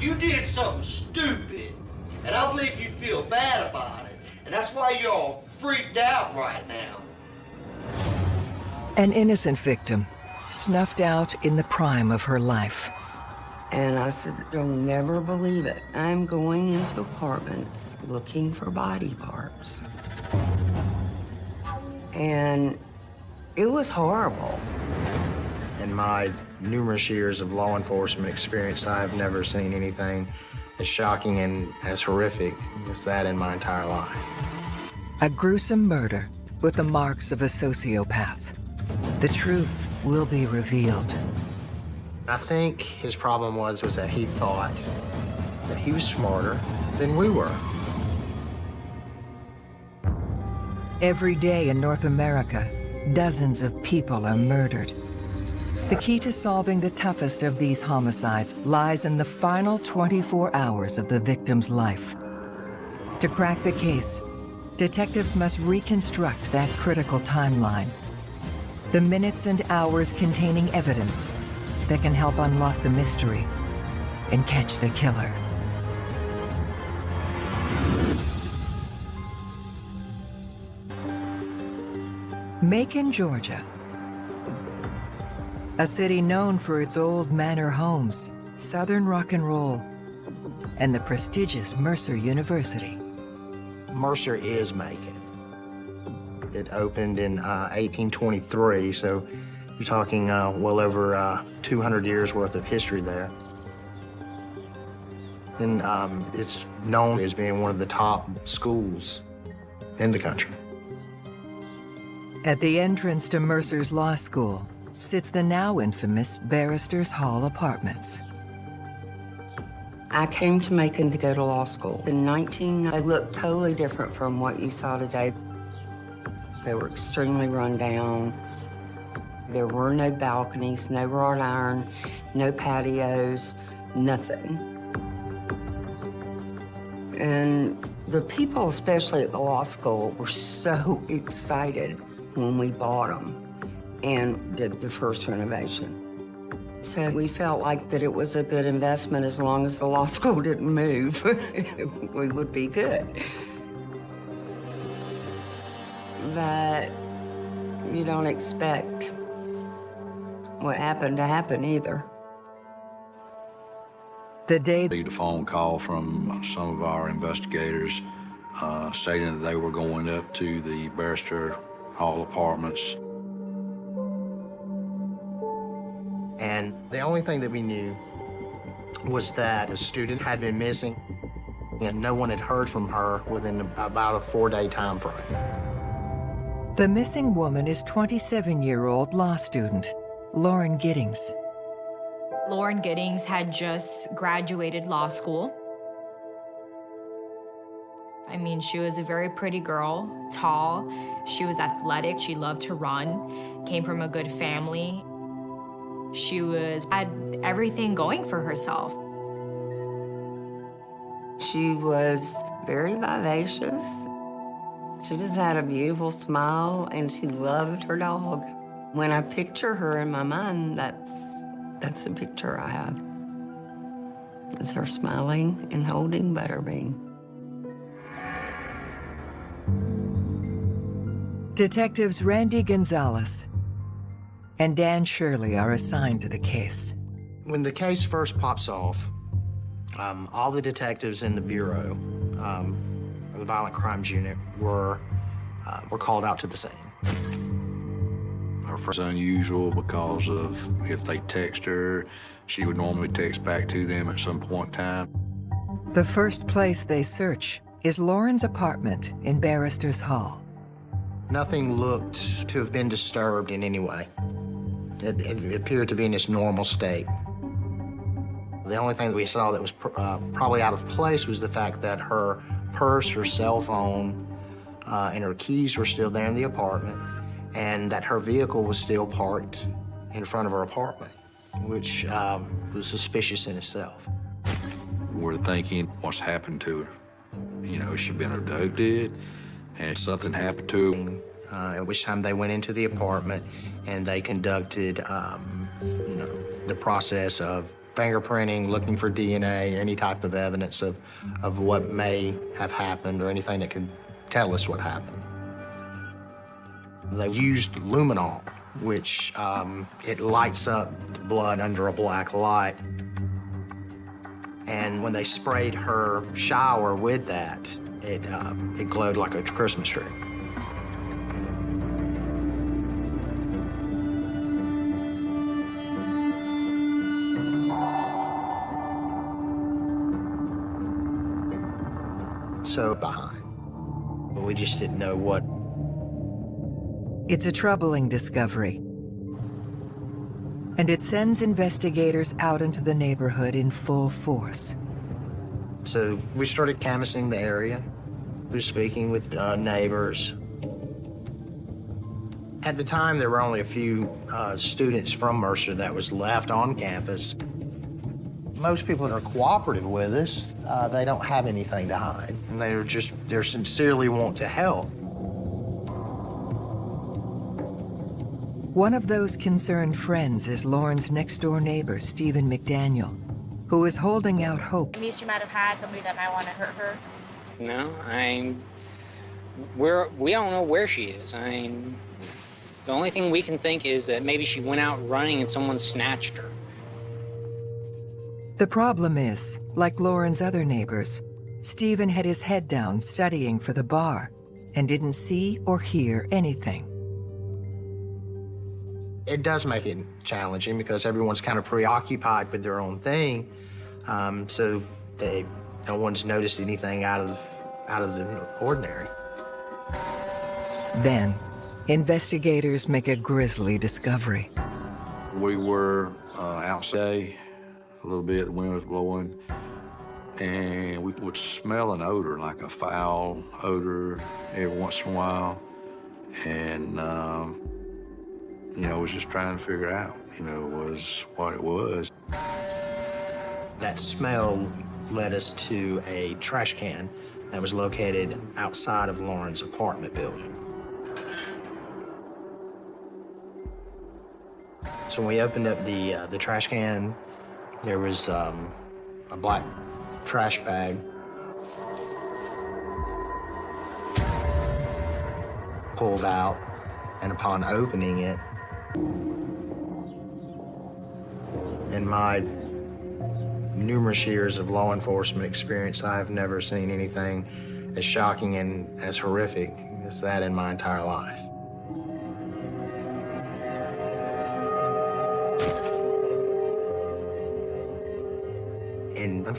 You did something stupid, and I believe you feel bad about it, and that's why you're all freaked out right now. An innocent victim, snuffed out in the prime of her life. And I said, You'll never believe it. I'm going into apartments looking for body parts. And it was horrible. In my numerous years of law enforcement experience, I have never seen anything as shocking and as horrific as that in my entire life. A gruesome murder with the marks of a sociopath. The truth will be revealed. I think his problem was was that he thought that he was smarter than we were. Every day in North America, dozens of people are murdered. The key to solving the toughest of these homicides lies in the final 24 hours of the victim's life. To crack the case, detectives must reconstruct that critical timeline. The minutes and hours containing evidence that can help unlock the mystery and catch the killer. Macon, Georgia. A city known for its old manor homes, southern rock and roll, and the prestigious Mercer University. Mercer is Macon. It opened in uh, 1823, so you're talking uh, well over uh, 200 years worth of history there. And um, it's known as being one of the top schools in the country. At the entrance to Mercer's Law School sits the now infamous Barristers Hall Apartments. I came to Macon to go to law school. In 19, they looked totally different from what you saw today. They were extremely run down. There were no balconies, no wrought iron, no patios, nothing. And the people, especially at the law school, were so excited when we bought them and did the first renovation. So we felt like that it was a good investment as long as the law school didn't move, we would be good. But you don't expect what happened to happen either. The day received a phone call from some of our investigators uh, stating that they were going up to the Barrister Hall Apartments. And the only thing that we knew was that a student had been missing and no one had heard from her within about a four-day time frame. The missing woman is 27-year-old law student Lauren Giddings. Lauren Giddings had just graduated law school. I mean, she was a very pretty girl, tall. She was athletic. She loved to run, came from a good family. She was had everything going for herself. She was very vivacious. She just had a beautiful smile and she loved her dog. When I picture her in my mind, that's, that's the picture I have. It's her smiling and holding Butterbean. Detectives Randy Gonzalez and Dan Shirley are assigned to the case. When the case first pops off, um, all the detectives in the Bureau, um, the Violent Crimes Unit, were, uh, were called out to the scene. Her first unusual because of if they text her, she would normally text back to them at some point in time. The first place they search is Lauren's apartment in Barrister's Hall. Nothing looked to have been disturbed in any way. It, it appeared to be in its normal state. The only thing that we saw that was pr uh, probably out of place was the fact that her purse, her cell phone, uh, and her keys were still there in the apartment, and that her vehicle was still parked in front of her apartment, which um, was suspicious in itself. We're thinking, what's happened to her? You know, she been abducted? Had something happened to her? Uh, at which time they went into the apartment and they conducted, um, you know, the process of fingerprinting, looking for DNA, any type of evidence of, of what may have happened or anything that could tell us what happened. They used luminol, which um, it lights up the blood under a black light. And when they sprayed her shower with that, it, um, it glowed like a Christmas tree. So behind. But we just didn't know what It's a troubling discovery. And it sends investigators out into the neighborhood in full force. So we started canvassing the area. We were speaking with uh, neighbors. At the time, there were only a few uh, students from Mercer that was left on campus. Most people that are cooperative with us, uh, they don't have anything to hide. And they're just, they're sincerely want to help. One of those concerned friends is Lauren's next-door neighbor, Stephen McDaniel, who is holding out hope Maybe she might have had somebody that might want to hurt her. No, I. We're we don't know where she is. I mean, the only thing we can think is that maybe she went out running and someone snatched her. The problem is, like Lauren's other neighbors, Stephen had his head down studying for the bar and didn't see or hear anything. It does make it challenging because everyone's kind of preoccupied with their own thing. Um, so they, no one's noticed anything out of, out of the ordinary. Then, investigators make a grisly discovery. We were uh, outside a little bit, the wind was blowing, and we would smell an odor, like a foul odor, every once in a while. And, um, you know, was just trying to figure out, you know, was what it was. That smell led us to a trash can that was located outside of Lauren's apartment building. So when we opened up the, uh, the trash can, there was um, a black trash bag. Pulled out, and upon opening it, in my numerous years of law enforcement experience, I have never seen anything as shocking and as horrific as that in my entire life.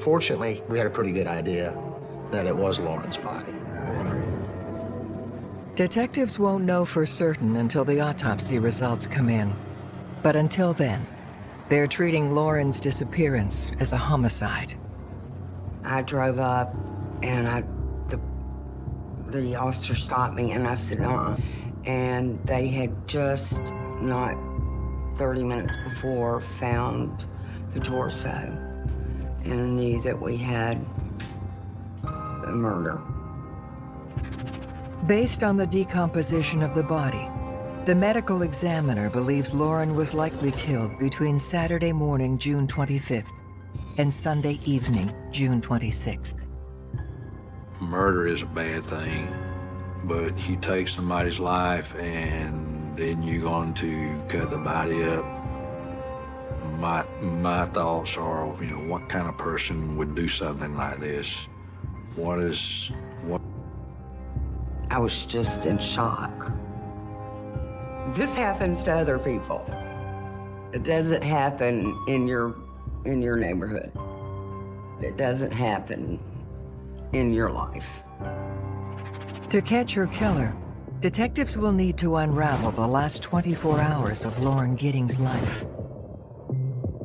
And unfortunately, we had a pretty good idea that it was Lauren's body. Detectives won't know for certain until the autopsy results come in. But until then, they're treating Lauren's disappearance as a homicide. I drove up and I, the, the officer stopped me and I said, uh And they had just not 30 minutes before found the torso and knew that we had a murder. Based on the decomposition of the body, the medical examiner believes Lauren was likely killed between Saturday morning, June 25th, and Sunday evening, June 26th. Murder is a bad thing, but you take somebody's life and then you're going to cut the body up. My, my thoughts are, you know, what kind of person would do something like this? What is, what I was just in shock. This happens to other people. It doesn't happen in your in your neighborhood. It doesn't happen in your life. To catch her killer, detectives will need to unravel the last 24 hours of Lauren Giddings' life.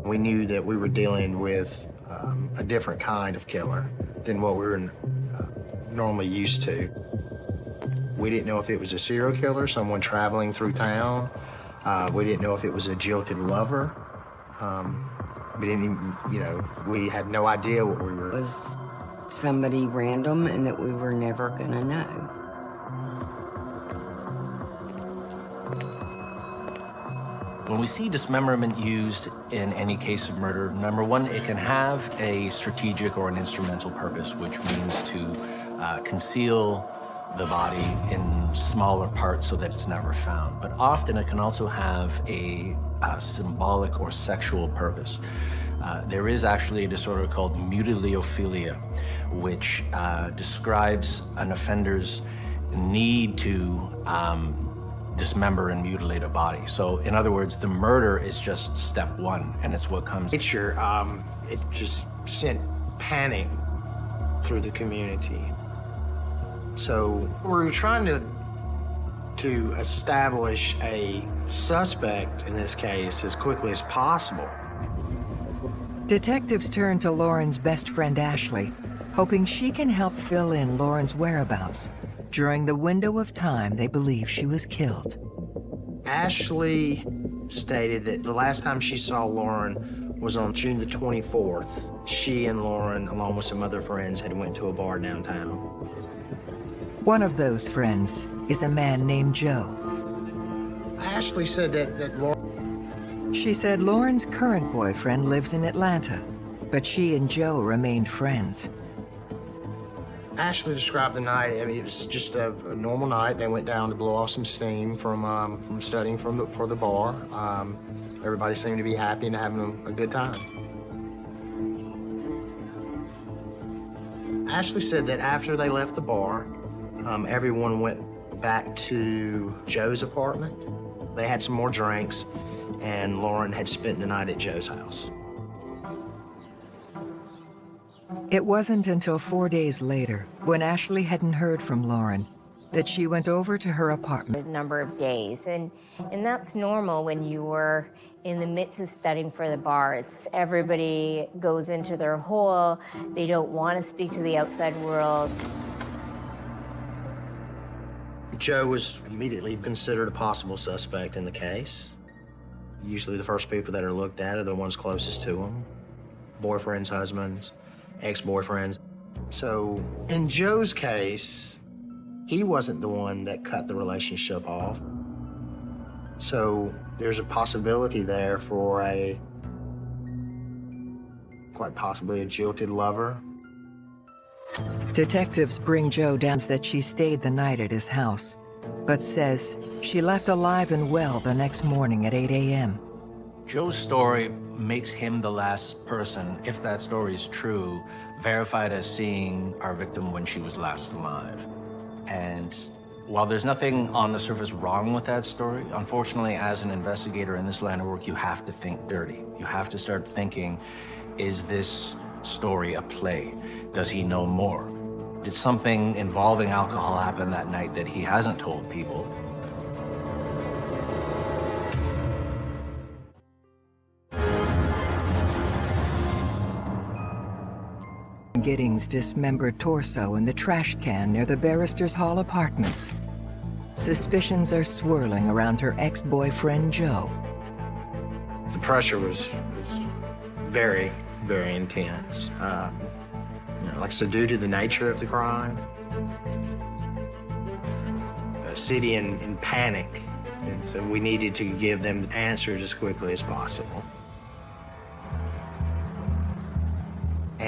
We knew that we were dealing with um, a different kind of killer than what we were uh, normally used to. We didn't know if it was a serial killer, someone traveling through town. Uh, we didn't know if it was a jilted lover. Um, we didn't even, you know, we had no idea what we It were. was somebody random and that we were never gonna know. When we see dismemberment used in any case of murder, number one, it can have a strategic or an instrumental purpose, which means to uh, conceal the body in smaller parts so that it's never found. But often it can also have a, a symbolic or sexual purpose. Uh, there is actually a disorder called mutilophilia, which uh, describes an offender's need to um, dismember and mutilate a body. So in other words, the murder is just step one, and it's what comes. Nature, um, it just sent panic through the community. So we're trying to to establish a suspect in this case as quickly as possible. Detectives turn to Lauren's best friend Ashley, hoping she can help fill in Lauren's whereabouts during the window of time they believe she was killed. Ashley stated that the last time she saw Lauren was on June the 24th. She and Lauren, along with some other friends, had went to a bar downtown. One of those friends is a man named Joe. Ashley said that, that Lauren... She said Lauren's current boyfriend lives in Atlanta, but she and Joe remained friends. Ashley described the night. I mean, it was just a, a, normal night. They went down to blow off some steam from um, from studying from the, for the bar. Um, everybody seemed to be happy and having a, a good time. Ashley said that after they left the bar, um, everyone went back to Joe's apartment. They had some more drinks, and Lauren had spent the night at Joe's house. It wasn't until four days later, when Ashley hadn't heard from Lauren, that she went over to her apartment. A number of days, and, and that's normal when you were in the midst of studying for the bar. It's everybody goes into their hole, they don't want to speak to the outside world. Joe was immediately considered a possible suspect in the case. Usually the first people that are looked at are the ones closest to him. Boyfriends, husbands, ex-boyfriends. So in Joe's case, he wasn't the one that cut the relationship off. So there's a possibility there for a, quite possibly a jilted lover. Detectives bring Joe down that she stayed the night at his house, but says she left alive and well the next morning at 8 a.m. Joe's story makes him the last person, if that story is true, verified as seeing our victim when she was last alive. And while there's nothing on the surface wrong with that story, unfortunately, as an investigator in this line of work, you have to think dirty. You have to start thinking, is this story a play? Does he know more? Did something involving alcohol happen that night that he hasn't told people? Giddings' dismembered torso in the trash can near the Barrister's Hall apartments. Suspicions are swirling around her ex-boyfriend, Joe. The pressure was, was very, very intense. Uh, you know, like said, due to the nature of the crime, a city in, in panic, and so we needed to give them answers as quickly as possible.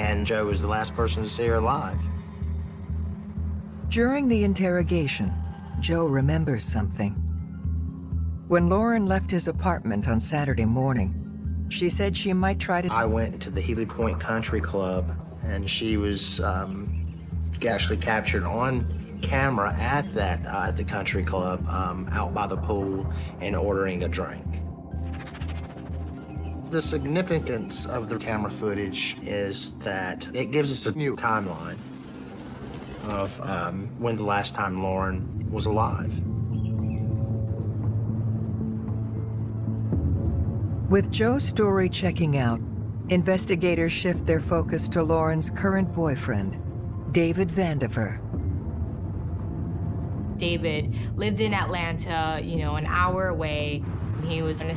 And Joe was the last person to see her alive. During the interrogation, Joe remembers something. When Lauren left his apartment on Saturday morning, she said she might try to... I went to the Healy Point Country Club, and she was um, actually captured on camera at that uh, at the country club um, out by the pool and ordering a drink. The significance of the camera footage is that it gives us a new timeline of um, when the last time Lauren was alive. With Joe's story checking out, investigators shift their focus to Lauren's current boyfriend, David Vandiver. David lived in Atlanta, you know, an hour away. He was in a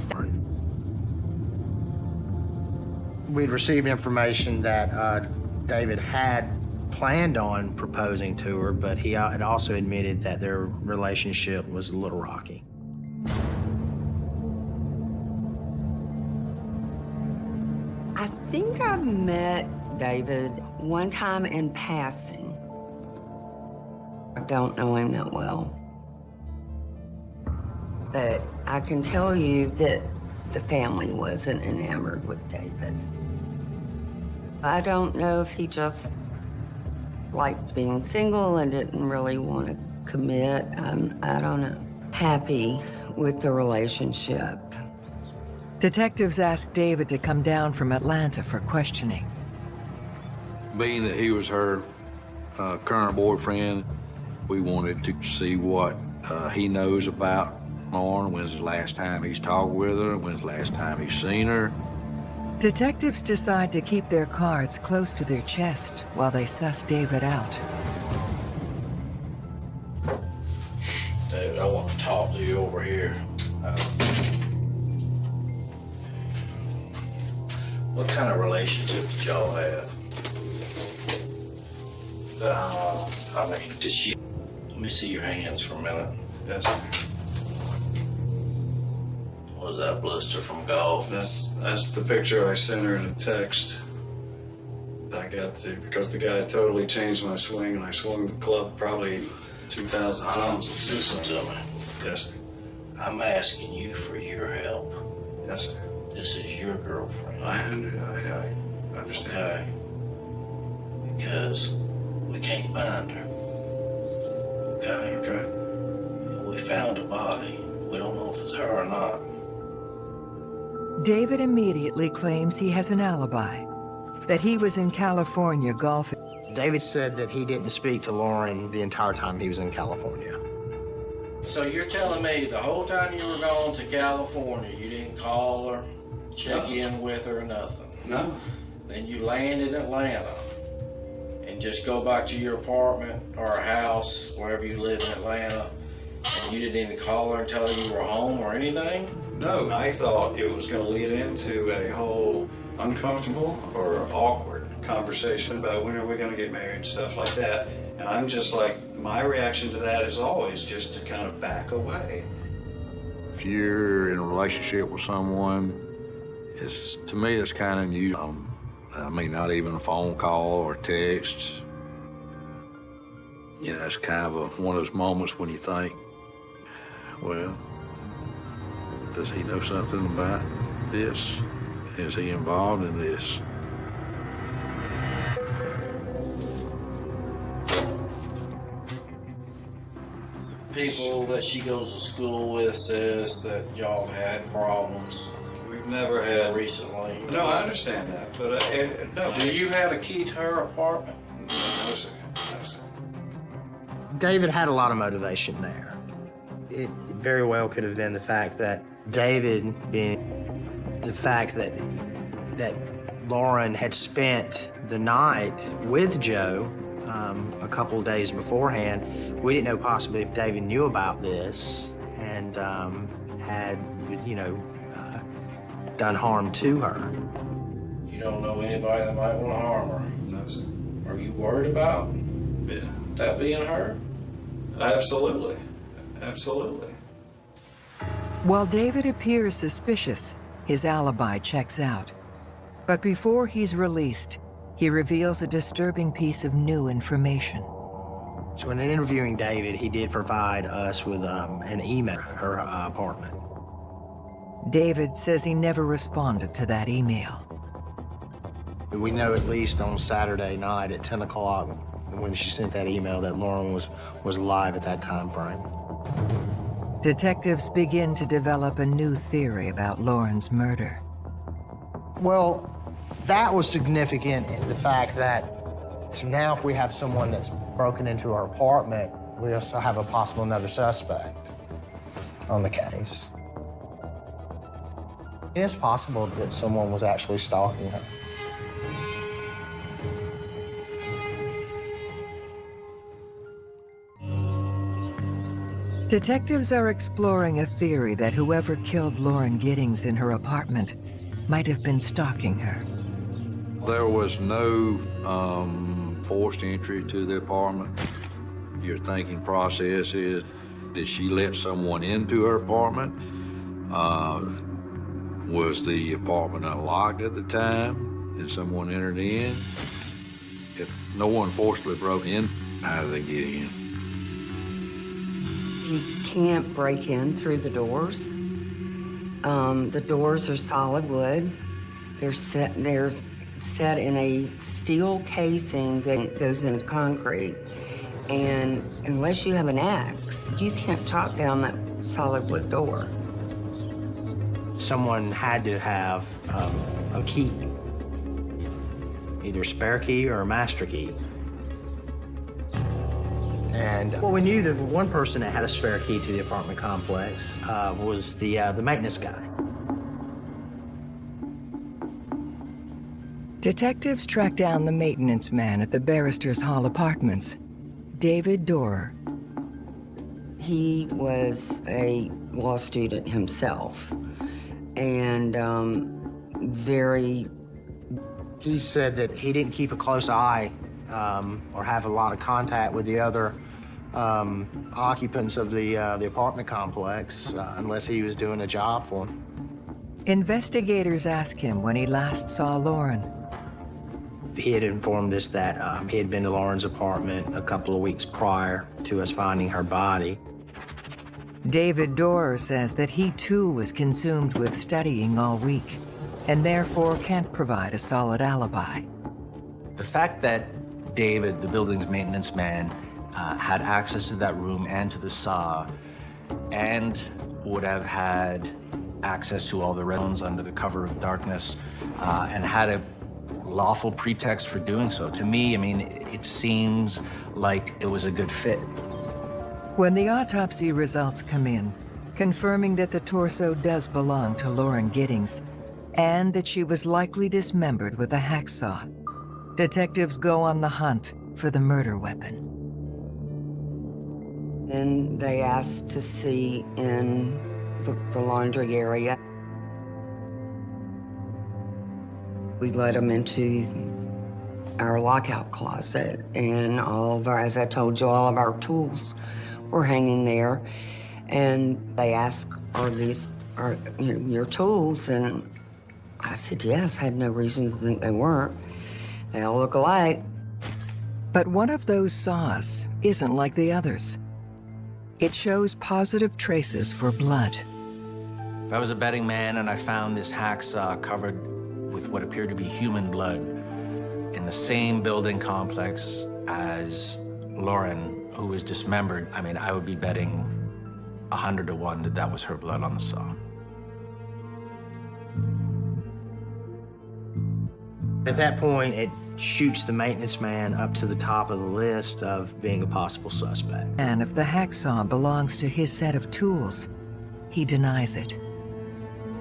we'd received information that uh, David had planned on proposing to her, but he had also admitted that their relationship was a little rocky. I think I've met David one time in passing. I don't know him that well. But I can tell you that the family wasn't enamored with David. I don't know if he just liked being single and didn't really want to commit. Um, I don't know. Happy with the relationship. Detectives asked David to come down from Atlanta for questioning. Being that he was her uh, current boyfriend, we wanted to see what uh, he knows about Lauren. When's the last time he's talked with her? When's the last time he's seen her? Detectives decide to keep their cards close to their chest while they suss David out. David, I want to talk to you over here. Uh, what kind of relationship did y'all have? Uh, I mean, did she... Let me see your hands for a minute. Yes. That blister from golf? That's that's the picture I sent her in a text. I got to because the guy totally changed my swing, and I swung the club probably two thousand uh-huh. times. Listen to me. Yes, sir. I'm asking you for your help. Yes, sir. This is your girlfriend. I I, I understand. Okay. Because we can't find her. Okay? Okay. We found a body. We don't know if it's her or not. David immediately claims he has an alibi, that he was in California golfing. David said that he didn't speak to Lauren the entire time he was in California. So you're telling me the whole time you were gone to California, you didn't call her, check No. in with her, or nothing? No. Then you land in Atlanta and just go back to your apartment or house, wherever you live in Atlanta, and you didn't even call her and tell her you were home or anything? No, I thought it was going to lead into a whole uncomfortable or awkward conversation about when are we going to get married, stuff like that. And I'm just like, my reaction to that is always just to kind of back away. If you're in a relationship with someone, it's to me it's kind of unusual. Um, I mean, not even a phone call or text. You know, it's kind of a, one of those moments when you think, well, does he know something about this? Is he involved in this? People that she goes to school with says that y'all had problems We've never had. recently. No, I understand that, but uh, it, no. Do you have a key to her apartment? No, sir. No, sir. David had a lot of motivation there. It very well could have been the fact that David being the fact that that Lauren had spent the night with Joe um, a couple of days beforehand. We didn't know possibly if David knew about this and um, had, you know, uh, done harm to her. You don't know anybody that might want to harm her. No, sir. Are you worried about Yeah. that being her? Absolutely. Absolutely. While David appears suspicious, his alibi checks out. But before he's released, he reveals a disturbing piece of new information. So in interviewing David, he did provide us with um, an email at her uh, apartment. David says he never responded to that email. We know at least on Saturday night at 10 o'clock when she sent that email that Lauren was, was alive at that time frame. Detectives begin to develop a new theory about Lauren's murder. Well, that was significant in the fact that now if we have someone that's broken into our apartment, we also have a possible another suspect on the case. It's possible that someone was actually stalking her. Detectives are exploring a theory that whoever killed Lauren Giddings in her apartment might have been stalking her. There was no um, forced entry to the apartment. Your thinking process is, did she let someone into her apartment? Uh, was the apartment unlocked at the time? and someone entered in. If no one forcibly broke in, how did they get in? You can't break in through the doors. Um, the doors are solid wood. They're set, they're set in a steel casing that goes into concrete. And unless you have an axe, you can't chop down that solid wood door. Someone had to have um, a key, either spare key or a master key. And well, we knew that one person that had a spare key to the apartment complex uh, was the uh, the maintenance guy. Detectives track down the maintenance man at the Barristers Hall Apartments, David Dorer. He was a law student himself and um, very. He said that he didn't keep a close eye um, or have a lot of contact with the other um, occupants of the uh, the apartment complex uh, unless he was doing a job for them. Investigators ask him when he last saw Lauren. He had informed us that um, he had been to Lauren's apartment a couple of weeks prior to us finding her body. David Dorer says that he too was consumed with studying all week and therefore can't provide a solid alibi. The fact that David, the building's maintenance man, uh, had access to that room and to the saw and would have had access to all the rooms under the cover of darkness uh, and had a lawful pretext for doing so. To me, I mean, it seems like it was a good fit. When the autopsy results come in, confirming that the torso does belong to Lauren Giddings, and that she was likely dismembered with a hacksaw, detectives go on the hunt for the murder weapon. Then they asked to see in the, the laundry area. We let them into our lockout closet, and all of our, as I told you, all of our tools were hanging there. And they asked, "Are these are you know, your tools?" And I said, "Yes." I had no reason to think they weren't. They all look alike. But one of those saws isn't like the others. It shows positive traces for blood. If I was a betting man and I found this hacksaw covered with what appeared to be human blood in the same building complex as Lauren, who was dismembered, I mean, I would be betting a hundred to one that that was her blood on the saw. At that point, it shoots the maintenance man up to the top of the list of being a possible suspect. And if the hacksaw belongs to his set of tools, he denies it.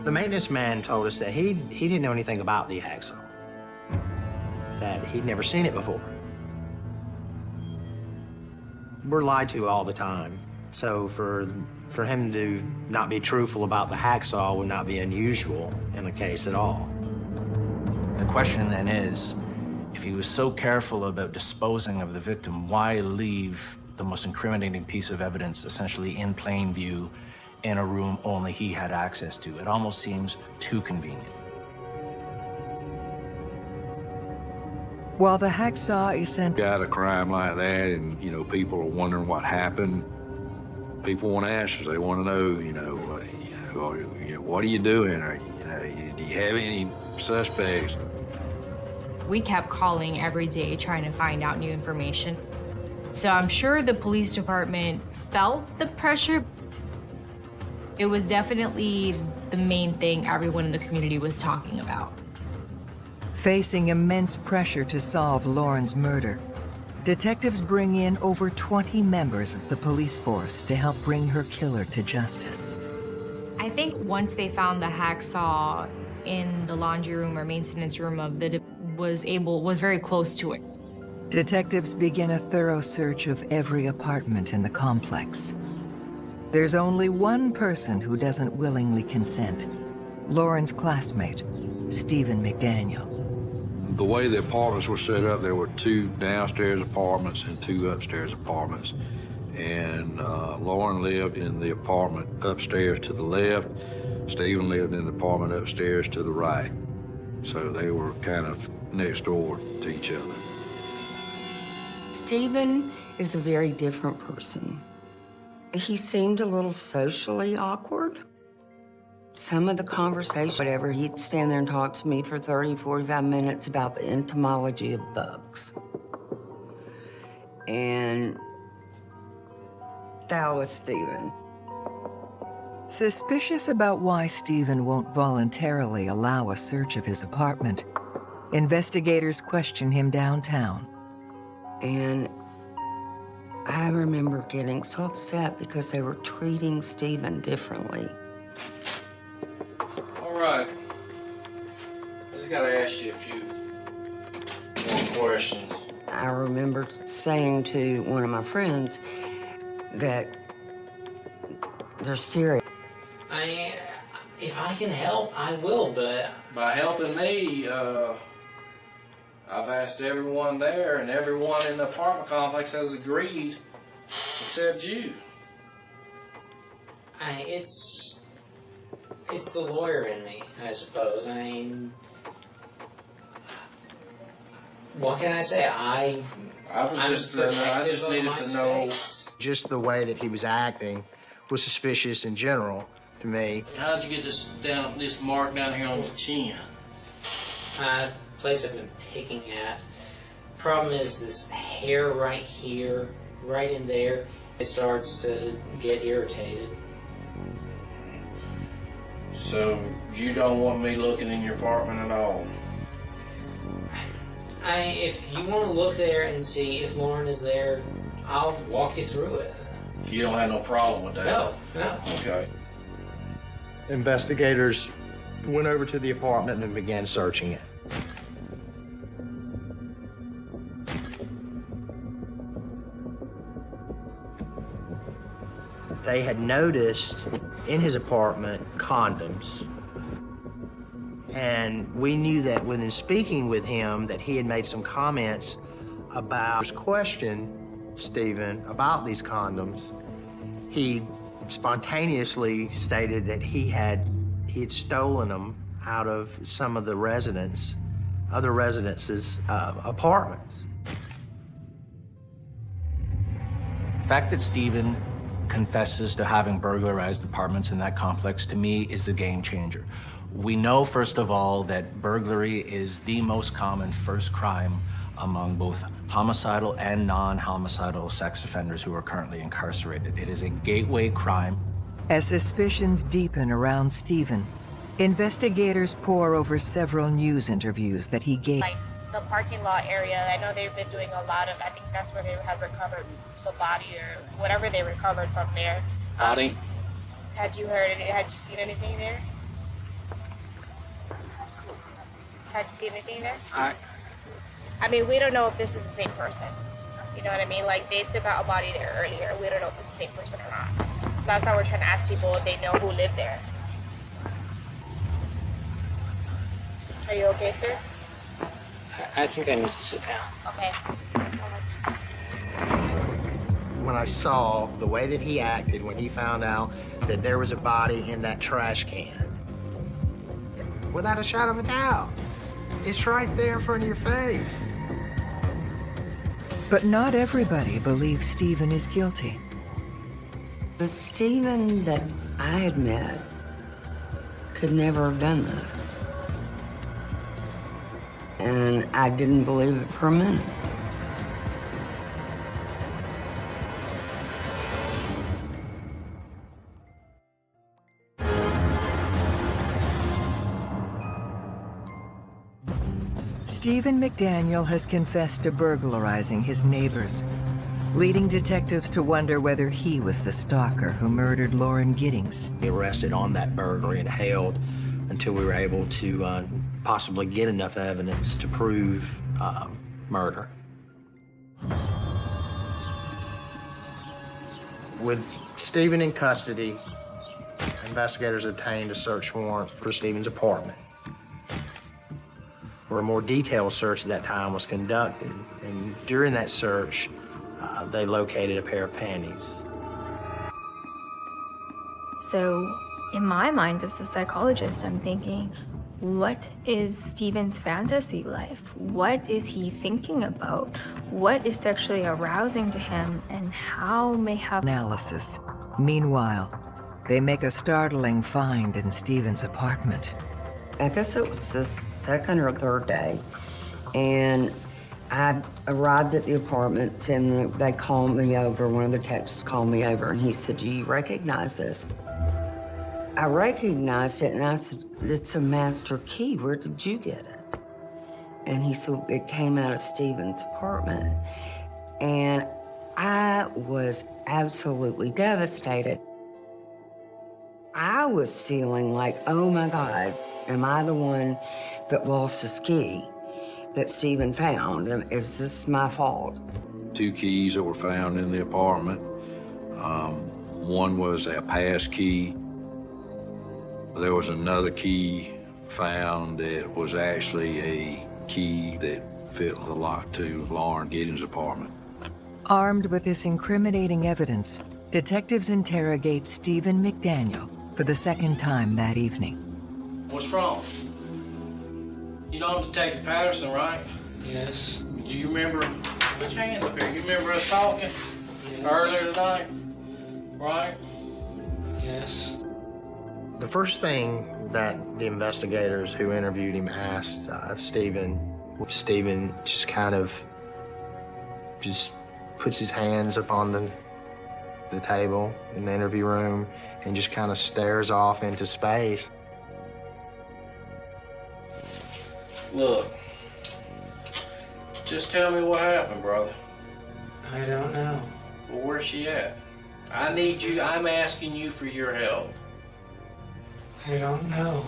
The maintenance man told us that he, he didn't know anything about the hacksaw, that he'd never seen it before. We're lied to all the time, so for, for him to not be truthful about the hacksaw would not be unusual in the case at all. The question then is, if he was so careful about disposing of the victim, why leave the most incriminating piece of evidence essentially in plain view in a room only he had access to? It almost seems too convenient. While the hacksaw is sent... Got a crime like that and, you know, people are wondering what happened. People want answers. They want to know, you know, uh, you know, you know, what are you doing? Or, you know, do you have any suspects? We kept calling every day trying to find out new information. So I'm sure the police department felt the pressure. It was definitely the main thing everyone in the community was talking about. Facing immense pressure to solve Lauren's murder, detectives bring in over 20 members of the police force to help bring her killer to justice. I think once they found the hacksaw in the laundry room or maintenance room of the was able was very close to it. Detectives begin a thorough search of every apartment in the complex. There's only one person who doesn't willingly consent. Lauren's classmate, Stephen McDaniel. The way the apartments were set up, there were two downstairs apartments and two upstairs apartments. And uh, Lauren lived in the apartment upstairs to the left. Stephen lived in the apartment upstairs to the right. So they were kind of next door to each other. Stephen is a very different person. He seemed a little socially awkward. Some of the conversation, whatever, he'd stand there and talk to me for 30, 45 minutes about the entomology of bugs. And that was Stephen. Suspicious about why Stephen won't voluntarily allow a search of his apartment, investigators question him downtown. And I remember getting so upset because they were treating Stephen differently. All right. I just gotta ask you a few more questions. I remember saying to one of my friends that they're serious. I, if I can help, I will, but By helping me, uh, I've asked everyone there, and everyone in the apartment complex has agreed, except you. I, it's, it's the lawyer in me, I suppose. I mean, what can I say? I, I was I'm just, uh, I just needed to know. space. Just the way that he was acting was suspicious in general to me. How'd you get this down, this mark down here on the chin? Uh, place I've been picking at. Problem is this hair right here, right in there, it starts to get irritated. So you don't want me looking in your apartment at all? I, if you want to look there and see if Lauren is there, I'll walk you through it. You don't have no problem with that? No, no. Okay. Investigators went over to the apartment and began searching it. They had noticed in his apartment condoms. And we knew that within speaking with him that he had made some comments about his question Stephen about these condoms. He spontaneously stated that he had he had stolen them out of some of the residents, other residences' uh, apartments. The fact that Stephen confesses to having burglarized apartments in that complex to me is a game changer. We know, first of all, that burglary is the most common first crime among both homicidal and non-homicidal sex offenders who are currently incarcerated. It is a gateway crime. As suspicions deepen around Stephen, investigators pore over several news interviews that he gave. The parking lot area, I know they've been doing a lot of. I think that's where they have recovered the body or whatever they recovered from there. Um, Body? Had you heard? Had you seen anything there? Had you seen anything there? I, I mean, we don't know if this is the same person. You know what I mean? Like they took out a body there earlier. We don't know if it's the same person or not. So that's why we're trying to ask people if they know who lived there. Are you okay, sir? I think I need to sit down. Okay. When I saw the way that he acted when he found out that there was a body in that trash can, without a shadow of a doubt, it's right there in front of your face. But not everybody believes Stephen is guilty. The Stephen that I had met could never have done this. And I didn't believe it for a minute. Stephen McDaniel has confessed to burglarizing his neighbors, leading detectives to wonder whether he was the stalker who murdered Lauren Giddings. He arrested on that burglary and held until we were able to uh, possibly get enough evidence to prove um, murder. With Stephen in custody, investigators obtained a search warrant for Stephen's apartment, where a more detailed search at that time was conducted. And during that search, uh, they located a pair of panties. So, in my mind, as a psychologist, I'm thinking, What is Stephen's fantasy life? What is he thinking about? What is sexually arousing to him and how may have analysis. Meanwhile, they make a startling find in Stephen's apartment. I guess it was the second or third day, and I arrived at the apartments and they called me over. One of the texts called me over and he said, Do you recognize this? I recognized it and I said, It's a master key. Where did you get it? And he said, It came out of Stephen's apartment. And I was absolutely devastated. I was feeling like, oh my God, am I the one that lost his key that Steven found? And is this my fault? Two keys that were found in the apartment. Um, one was a pass key. There was another key found that was actually a key that fit the lock to Lauren Giddings' apartment. Armed with this incriminating evidence, detectives interrogate Stephen McDaniel for the second time that evening. What's wrong? You know I'm Detective Patterson, right? Yes. Do you remember? Put your hands up here. You remember us talking earlier tonight? Right? Yes. The first thing that the investigators who interviewed him asked uh, Stephen, Stephen just kind of just puts his hands upon the, the table in the interview room and just kind of stares off into space. Look, just tell me what happened, brother. I don't know. Well, where's she at? I need you, I'm asking you for your help. I don't know.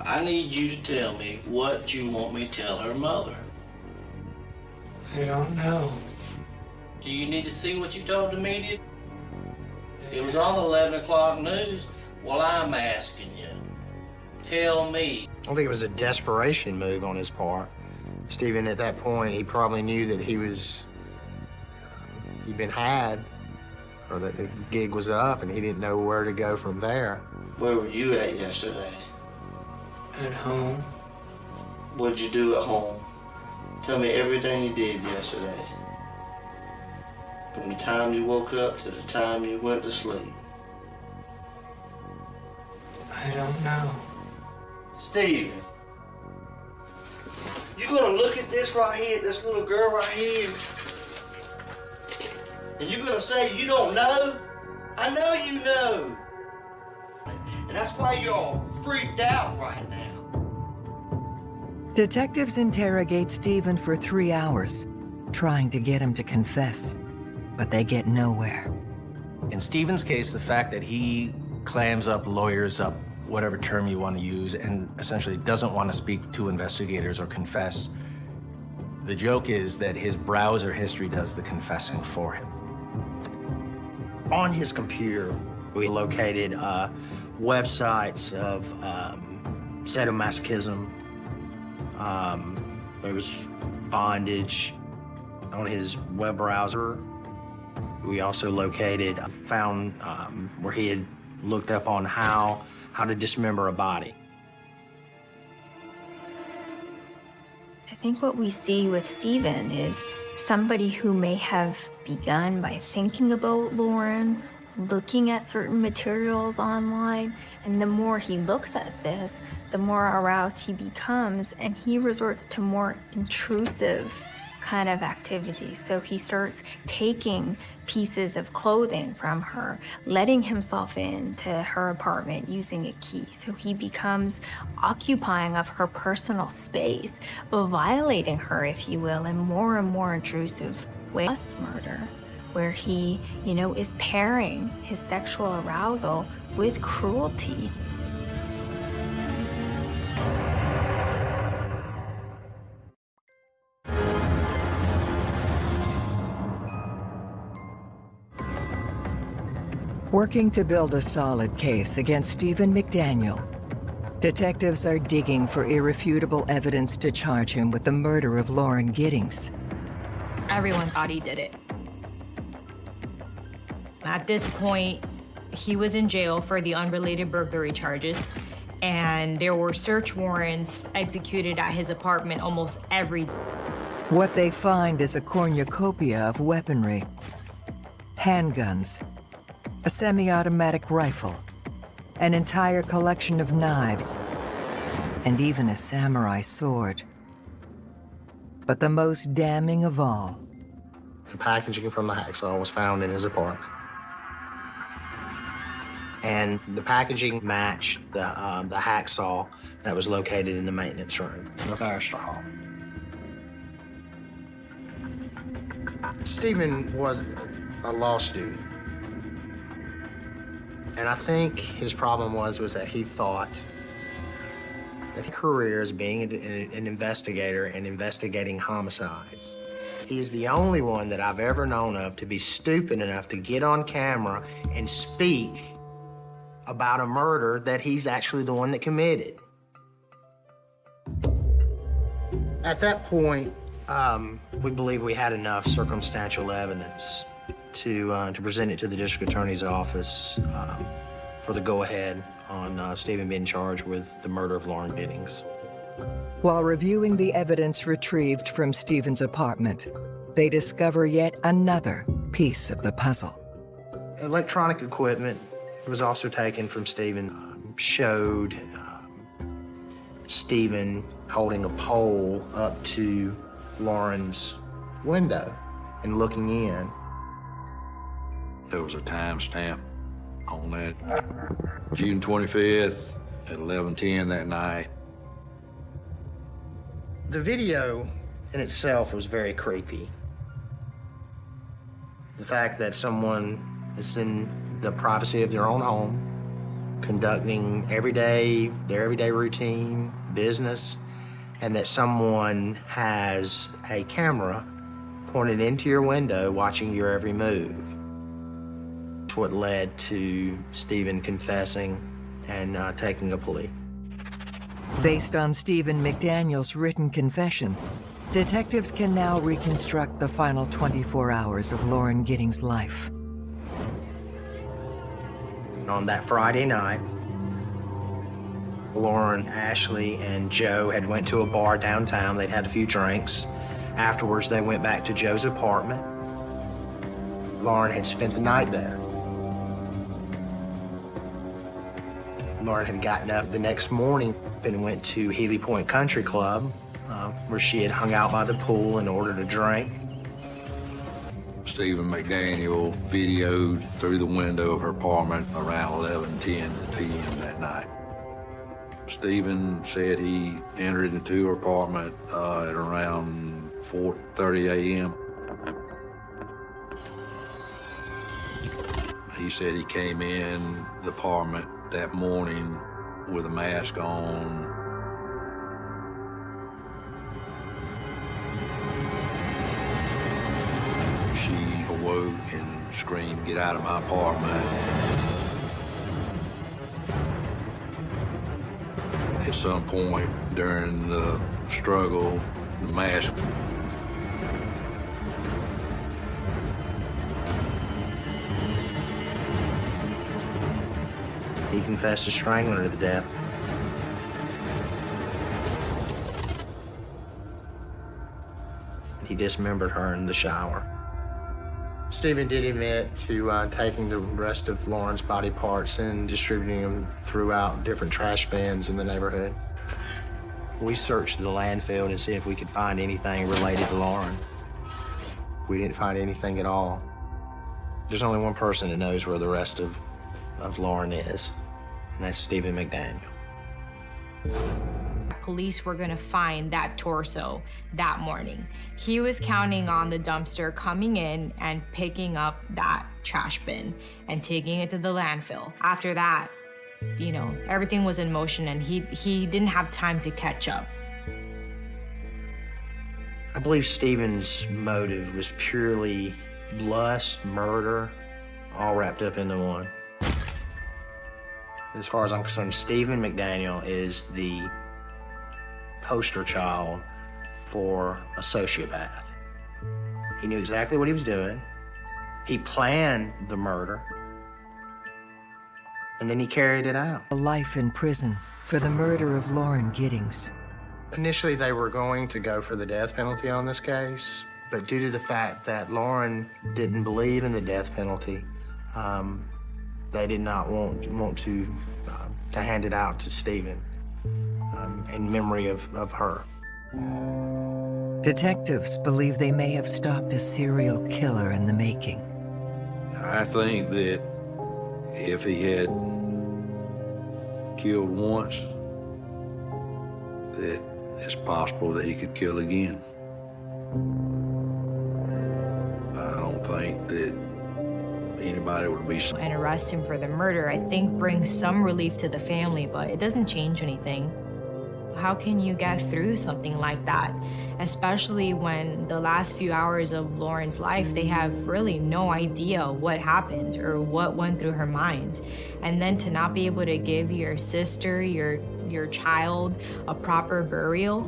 I need you to tell me what you want me to tell her mother. I don't know. Do you need to see what you told the media? It was on the 11 o'clock news. Well, I'm asking you. Tell me. I think it was a desperation move on his part. Stephen, at that point, he probably knew that he was, he'd been had, or that the gig was up, and he didn't know where to go from there. Where were you at yesterday? At home. What'd you do at home? Tell me everything you did yesterday. From the time you woke up to the time you went to sleep. I don't know. Stephen, you gonna look at this right here, this little girl right here, and you're gonna say you don't know? I know you know. And that's why you're all freaked out right now. Detectives interrogate Stephen for three hours, trying to get him to confess, but they get nowhere. In Stephen's case, the fact that he clams up, lawyers up, whatever term you want to use, and essentially doesn't want to speak to investigators or confess, the joke is that his browser history does the confessing for him. On his computer, we located uh, websites of um, sadomasochism. Um, there was bondage on his web browser. We also located, found um, where he had looked up on how how to dismember a body. I think what we see with Stephen is somebody who may have begun by thinking about Lauren, looking at certain materials online, and the more he looks at this, the more aroused he becomes, and he resorts to more intrusive kind of activity. So he starts taking pieces of clothing from her, letting himself into her apartment using a key. So he becomes occupying of her personal space, violating her, if you will, in more and more intrusive ways. Murder, where he, you know, is pairing his sexual arousal with cruelty. Working to build a solid case against Stephen McDaniel, detectives are digging for irrefutable evidence to charge him with the murder of Lauren Giddings. Everyone thought he did it. At this point, he was in jail for the unrelated burglary charges. and there were search warrants executed at his apartment almost every What they find is a cornucopia of weaponry. Handguns, a semi-automatic rifle, an entire collection of knives, and even a samurai sword. But the most damning of all, The packaging from the hacksaw was found in his apartment. And the packaging matched the, um, the hacksaw that was located in the maintenance room of Armstrong Hall. Stephen was a law student. And I think his problem was, was that he thought that his career as being an, an investigator and investigating homicides he is the only one that I've ever known of to be stupid enough to get on camera and speak about a murder that he's actually the one that committed. At that point, um, we believe we had enough circumstantial evidence to, uh, to present it to the district attorney's office um, for the go-ahead on uh, Stephen being charged with the murder of Lauren Giddings. while reviewing the evidence retrieved from Stephen's apartment, they discover yet another piece of the puzzle. Electronic equipment was also taken from Stephen, um, showed um, Stephen holding a pole up to Lauren's window and looking in. There was a timestamp on that. June 25th at 11:10 that night. The video in itself was very creepy. The fact that someone is in the privacy of their own home, conducting everyday, their everyday routine, business, and that someone has a camera pointed into your window watching your every move. It's what led to Stephen confessing and uh, taking a plea. Based on Stephen McDaniel's written confession, detectives can now reconstruct the final 24 hours of Lauren Giddings' life. On that Friday night, Lauren, Ashley, and Joe had went to a bar downtown. They'd had a few drinks. Afterwards, they went back to Joe's apartment. Lauren had spent the night there. Lauren had gotten up the next morning and went to Healy Point Country Club, uh, where she had hung out by the pool and ordered a drink. Stephen McDaniel videoed through the window of her apartment around 11:10 p.m. that night. Stephen said he entered into her apartment uh, at around 4:30 a.m. He said he came in the apartment that morning with a mask on. And screamed, get out of my apartment. At some point during the struggle, the mask He confessed to strangling her to death. He dismembered her in the shower. Stephen did admit to uh, taking the rest of Lauren's body parts and distributing them throughout different trash bins in the neighborhood. We searched the landfill to see if we could find anything related to Lauren. We didn't find anything at all. There's only one person that knows where the rest of, of Lauren is, and that's Stephen McDaniel. Police were gonna find that torso that morning. He was counting on the dumpster coming in and picking up that trash bin and taking it to the landfill. After that, you know, everything was in motion and he he didn't have time to catch up. I believe Stephen's motive was purely lust, murder, all wrapped up into one. As far as I'm concerned, Stephen McDaniel is the poster child for a sociopath. He knew exactly what he was doing. He planned the murder. And then he carried it out. A life in prison for the murder of Lauren Giddings. Initially, they were going to go for the death penalty on this case, but due to the fact that Lauren didn't believe in the death penalty, um, they did not want, want to, uh, to hand it out to Stephen in memory of, of her. Detectives believe they may have stopped a serial killer in the making. I think that if he had killed once, that it's possible that he could kill again. I don't think that anybody would be. And arrest him for the murder, I think brings some relief to the family, but it doesn't change anything. How can you get through something like that? Especially when the last few hours of Lauren's life, they have really no idea what happened or what went through her mind. And then to not be able to give your sister, your your child a proper burial,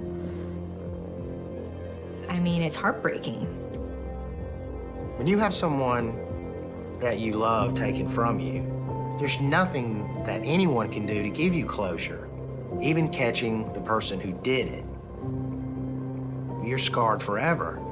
I mean, it's heartbreaking. When you have someone that you love taken from you, there's nothing that anyone can do to give you closure, even catching the person who did it. You're scarred forever.